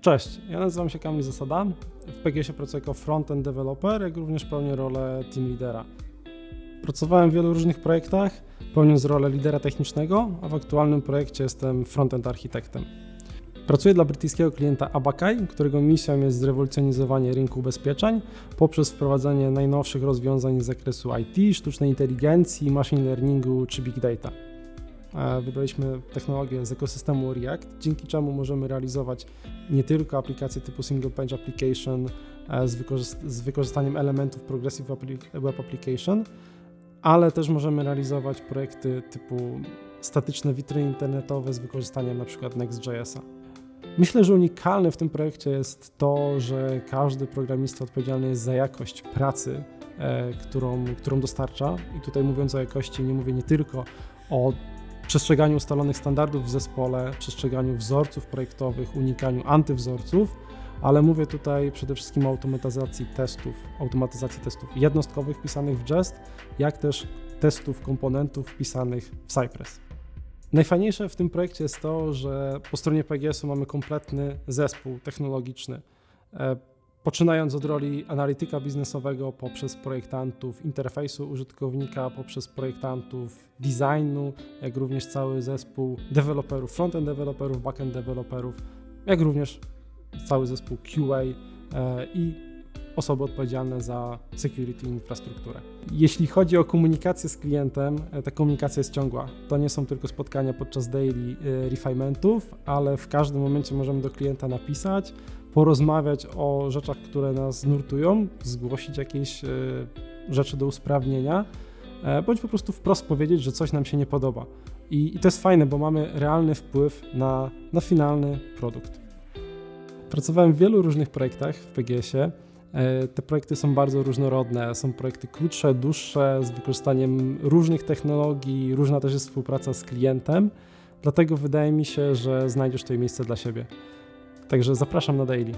Cześć, ja nazywam się Kamil Zasada. W PGS pracuję jako frontend developer, jak również pełnię rolę team leadera. Pracowałem w wielu różnych projektach, pełniąc rolę lidera technicznego, a w aktualnym projekcie jestem frontend architektem. Pracuję dla brytyjskiego klienta Abacai, którego misją jest zrewolucjonizowanie rynku ubezpieczeń poprzez wprowadzenie najnowszych rozwiązań z zakresu IT, sztucznej inteligencji, machine learningu czy big data. E, wybraliśmy technologię z ekosystemu React, dzięki czemu możemy realizować nie tylko aplikacje typu Single Page Application e, z, z wykorzystaniem elementów Progressive Web Application, ale też możemy realizować projekty typu statyczne witryny internetowe z wykorzystaniem np. Next.jsa. Myślę, że unikalne w tym projekcie jest to, że każdy programista odpowiedzialny jest za jakość pracy, e, którą, którą dostarcza. I tutaj mówiąc o jakości, nie mówię nie tylko o przestrzeganiu ustalonych standardów w zespole, przestrzeganiu wzorców projektowych, unikaniu antywzorców, ale mówię tutaj przede wszystkim o automatyzacji testów, automatyzacji testów jednostkowych pisanych w Jest, jak też testów komponentów pisanych w Cypress. Najfajniejsze w tym projekcie jest to, że po stronie PGS-u mamy kompletny zespół technologiczny. Poczynając od roli analityka biznesowego poprzez projektantów interfejsu użytkownika, poprzez projektantów designu, jak również cały zespół deweloperów, frontend deweloperów, backend deweloperów, jak również cały zespół QA e, i osoby odpowiedzialne za security infrastrukturę. Jeśli chodzi o komunikację z klientem, e, ta komunikacja jest ciągła. To nie są tylko spotkania podczas daily e, refinementów, ale w każdym momencie możemy do klienta napisać, porozmawiać o rzeczach, które nas nurtują, zgłosić jakieś e, rzeczy do usprawnienia, bądź po prostu wprost powiedzieć, że coś nam się nie podoba. I, i to jest fajne, bo mamy realny wpływ na, na finalny produkt. Pracowałem w wielu różnych projektach w PGS-ie. E, te projekty są bardzo różnorodne. Są projekty krótsze, dłuższe, z wykorzystaniem różnych technologii, różna też jest współpraca z klientem. Dlatego wydaje mi się, że znajdziesz tutaj miejsce dla siebie. Także zapraszam na daily.